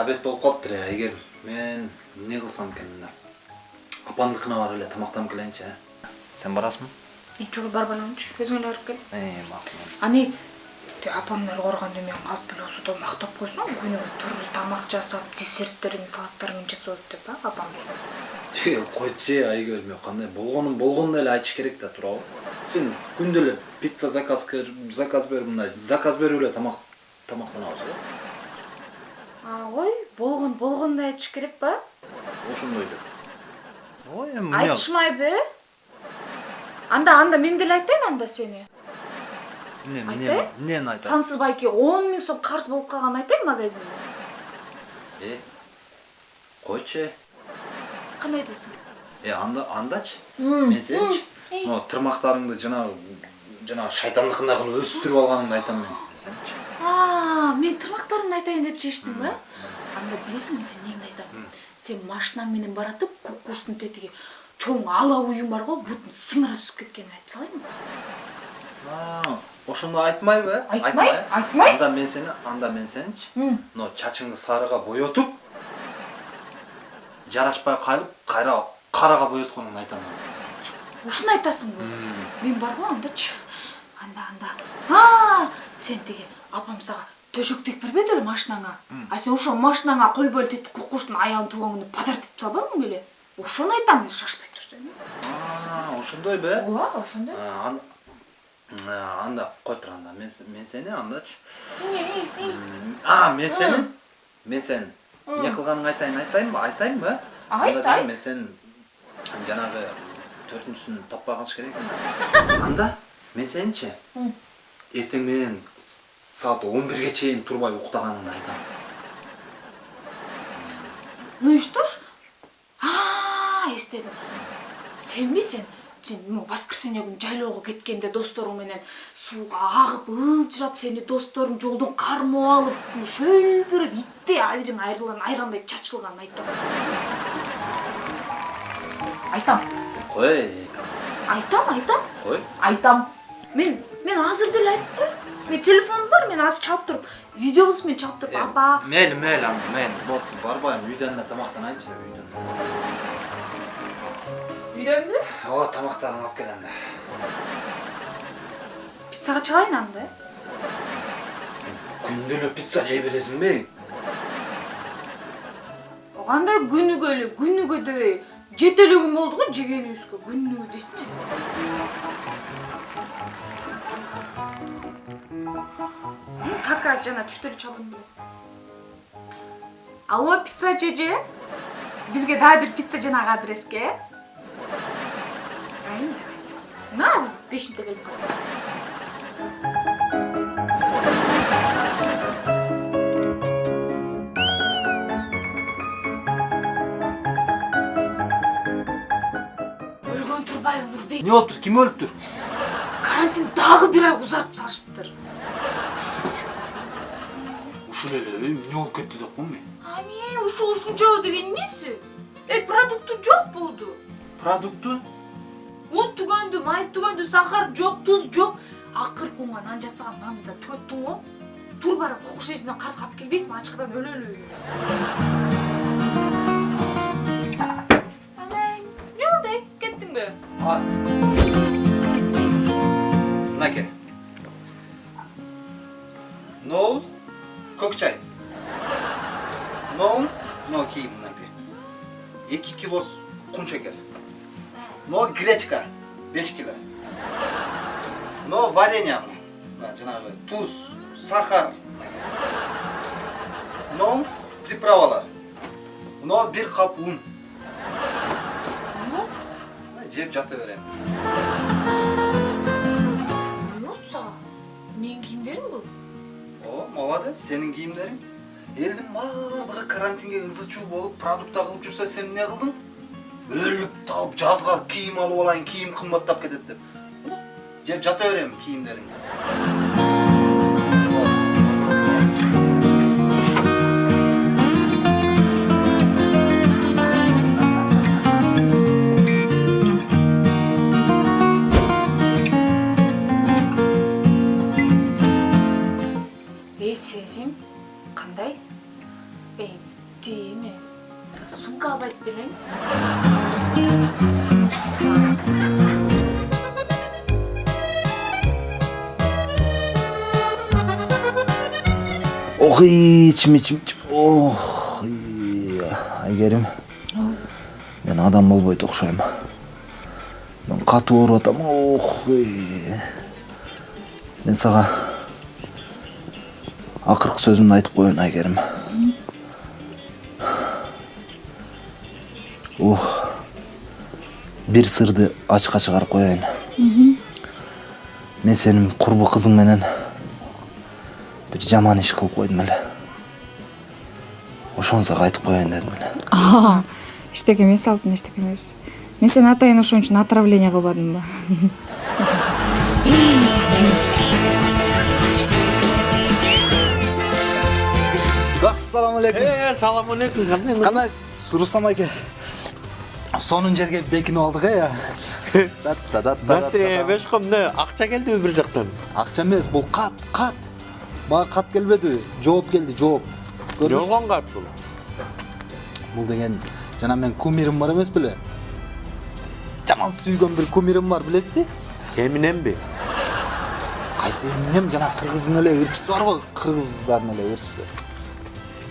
обед болуп калыптыр э айгерим мен эмне кылсам экен мында апамдыкына барып эле тамактанып келейинчи э сен барасыңбы жок барбай элемчи өзүң эле барып кел. Э макул ани апамдар ооруганда мен калып эле болсо да мактап койсоң күнүгө түрлүү тамак жасап десерттерин салаттарын жасап деп а апам койчу айгерим кандай болгонун болгондой эле айтыш керек да туурабы сен күндө эле пицца заказ заказ берип мындай заказ берип эле тамак тамактанабыз го а кой болгон болгондой айтыш керек ба ошондой деп ой эми айтышмайбы? Анда анда мен деле айтайын анда сени. Эмне айтайын? эмнени айтат сансыз байке он миң сом карыз болуп калганын айтайын магазинде э койчу э кандай дейсиң э анда андачы мен сеничи могу тырмактарыңды жанагы жанагы шайтандыкындай кылып өстүрүп алганыңды айтам мен. Сенчи а мен тырмактарымды айтайын деп чечтиң да. Анда билесиңби мен сени эмнеңди айтам? Сен машинаң менен баратып кукуштун тетиги чоң ала уюң бар го бутун сыңыра түсүп кеткенин айтып салайынбы ошондо айтмайбы э айтмай айтмай. анда мен сени анда мен сеничи мына чачыңды сарыга боетуп жарашпай калып кайра карага боетконуңду айтам ушуну айтасыңбы мен бар го андачы анда анда сен тиги апам сага төшөк тегип бербеди беле машинаңа. А сен ошол машинаңа койбой эле титип кукуштун аягын тууган күнү подарок этип салбадың беле ошону айтам шашпай турсаң ошондойбу э ооба ошондой. Анда кой тур анда? Мен сени андачы. А мен сени? Мен сени. Эмне кылганыңды айтайын айтайынбы айтайынбы э айт мен сени жанагы төртүнчүсүн таппай калыш керек экен анда мен сеничи эртең менен саат он бирге чейин турбай уктаганыңды айтам ну и что ж эстедим. Сенби сен сен могу воскресенье күнү жайлоого кеткенде досторуң менен сууга агып ылжырап сени досторуң жолдон кармап алып шөлбүрөп иттей абириң айрылган айрандай чачылганын айтам айтам. Кой? Айтам айтам. Кой? Айтам. Мен мен азыр деле айтып коеюн менин телефонум бар мен азыр чалып туруп видеобузду мен чалып туруп апа. мейли мейли анда мейли болупту барбайм үйдөн эле тамактанайынчы үйдөн үйдөнбү ооба тамактарыңды алып кел анда пиццага чалайын анда э күндө эле пицца жей бересиңби кандай күнүгө эле күнүгө дебей жети эле күн болду го жегенибизге күнүгө дейсиң как раз жана түштө эле чалдым алло пицца жеже бизге дагы бир пицца жанагы адреске э мына азыр беш мүнөттө келип калат өлгөн турбайбы нурбек эмне болуптур ким өлүптүр карантин дагы бир ай узартып салышыптыр ушул эле эмне болуп кетти деп коем мен ане ушу ушунчабы деген эмеси эй продукту жок болду продукты un түгөндү май түгөндү сахар жок туз жок акыркы унга нан жасаган нанды да түгөттүң го тур барып кукуш эжинден карыз алып келбейсиңби ачкыдан өлөлү эмне болду кеттиңби эки кило кум шекер но гречка беш кило но варенье мына жанагы туз сахар но приправалар но бир кап un жеп жата берем эмне болду сага менин кийимдерим бул о молодец сенин кийимдериң элдин баардыгы карантинге ызы чуу болуп продукта кылып жүрсө сен эмне кылдың өлүп талып жазга кийим алып алайын кийим кымбаттап кетет деп. Жеп жата берем кийимдериңди ох ичим ох айгерим мен адам болбойт окшойм мен катуу ооруп атам. Ох мен сага акыркы сөзүмдү айтып коеюн айгерим ух бир сырды ачыкка чыгарып коеюн мен сенин курбу кызың менен. Бир жаман иш кылып койдум эле ошону сага айтып коеюн дедим эле эчтеке эмес алтын эчтеке эмес мен сени атайын ошон үчүн отравление кылбадымбы ассалам алейкум. Ee, салам алейкум кандай кандайсыз рустам айке? Сонун жерге бекинип алдык э эмне акча келдиби бир жактан акча эмес бул кат кат мага кат келбеди жооп келди жооп болгон кат бул бул деген жана мен кумирим бар эмес беле жаман сүйгөн бир кумирим бар билесизби эминемби кайсы эминем жана кыргыздын эле ырчысы барбы кыргыздардын эле ырчысы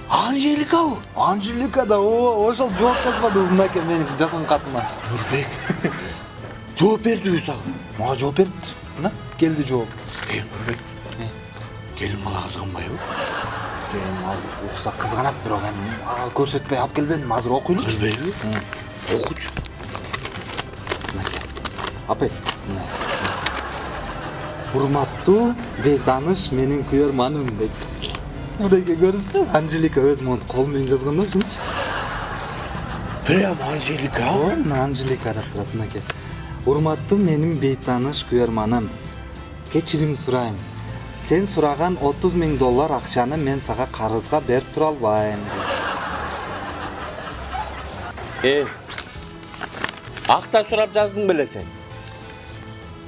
анжеликабы анжелика да о ошол жооп жазбадыбы мынакей менин жазган катыма нурбек жооп бердиби сага мага жооп берди мына келди жооп э нурбек келин бала кызганбайбы жок эми ал укса кызганат бирок эми ага көрсөтпөй алып келбедим азыр нурбек окучу мынакей апай мына урматтуу бейтааныш менин күйөрманым дейт мынакей көрдүңүзбү анжелика өзү монтип кол менен жазган да ушунчу прям анжелика? Ооба мына анжелика деп турат мынакей урматтуу менин бейтааныш күйөрманым кечирим сурайм сен отуз миң доллар акчаны мен сага карызга берип тура албайм. Э акча сурап жаздың беле сен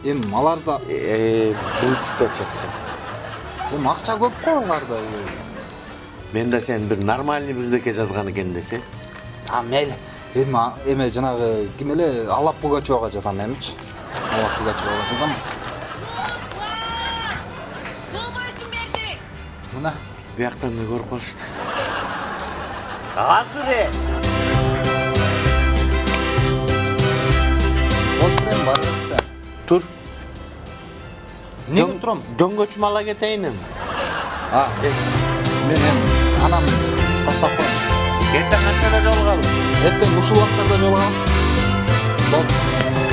эми аларда э былчта чапсың эми акча көп го аларда мен да сен бир нормальный бирдеке жазган экен десе а мейли эми эме жанагы ким эле алап пугачевага жазам эмичи алап пугачевага жазам. Бияктан да көрүп калышты азыр э отур эми барып атса тур эмнеге турам дөңгөчүм ала кетейин эми а мен эми анамды таштап коеюн эртең канчада жолугалы эртең ушул убактарда жолугам болду